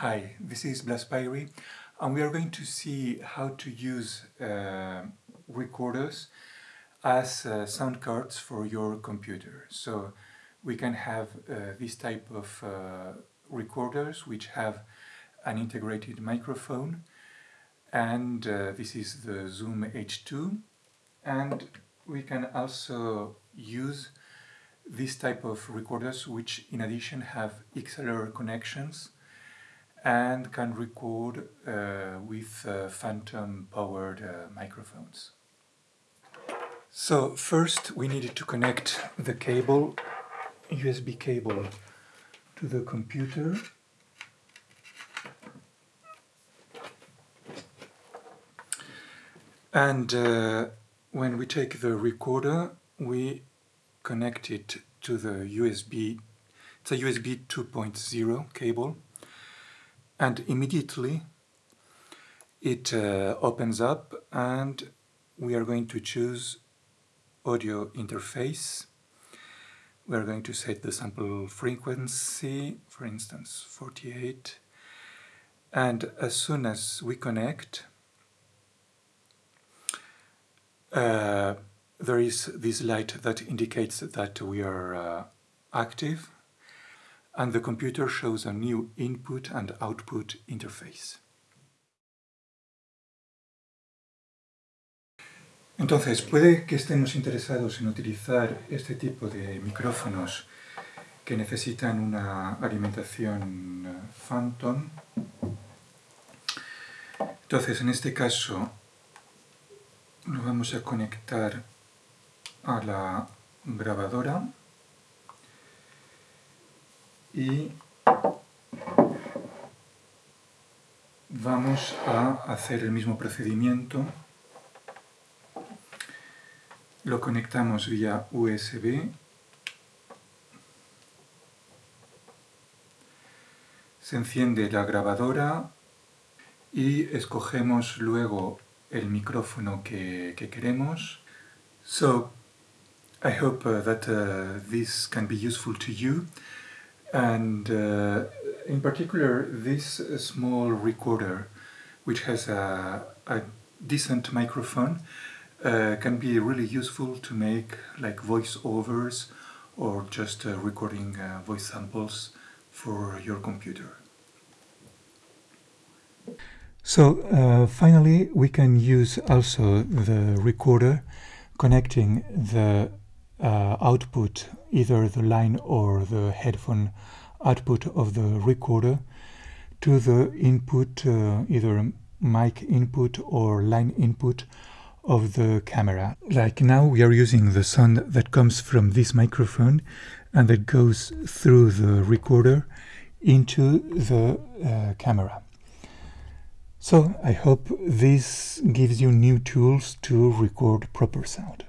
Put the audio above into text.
Hi, this is Blas Blaspyri and we are going to see how to use uh, recorders as uh, sound cards for your computer. So we can have uh, this type of uh, recorders which have an integrated microphone and uh, this is the Zoom H2 and we can also use this type of recorders which in addition have XLR connections and can record uh, with uh, phantom powered uh, microphones. So first we needed to connect the cable, USB cable to the computer. And uh, when we take the recorder, we connect it to the USB, it's a USB 2.0 cable and immediately it uh, opens up and we are going to choose audio interface. We are going to set the sample frequency for instance 48 and as soon as we connect uh, there is this light that indicates that we are uh, active and the computer shows a new input and output interface. Entonces, puede que estemos interesados en utilizar este tipo de micrófonos que necesitan una alimentación eh, Phantom. Entonces, en este caso, lo vamos a conectar a la grabadora y vamos a hacer el mismo procedimiento. Lo conectamos vía USB. Se enciende la grabadora y escogemos luego el micrófono que, que queremos. So, I hope uh, that uh, this can be useful to you. And uh, in particular this small recorder which has a, a decent microphone uh, can be really useful to make like voiceovers or just uh, recording uh, voice samples for your computer. So uh, finally we can use also the recorder connecting the uh, output, either the line or the headphone output of the recorder to the input, uh, either mic input or line input of the camera. Like now we are using the sound that comes from this microphone and that goes through the recorder into the uh, camera. So I hope this gives you new tools to record proper sound.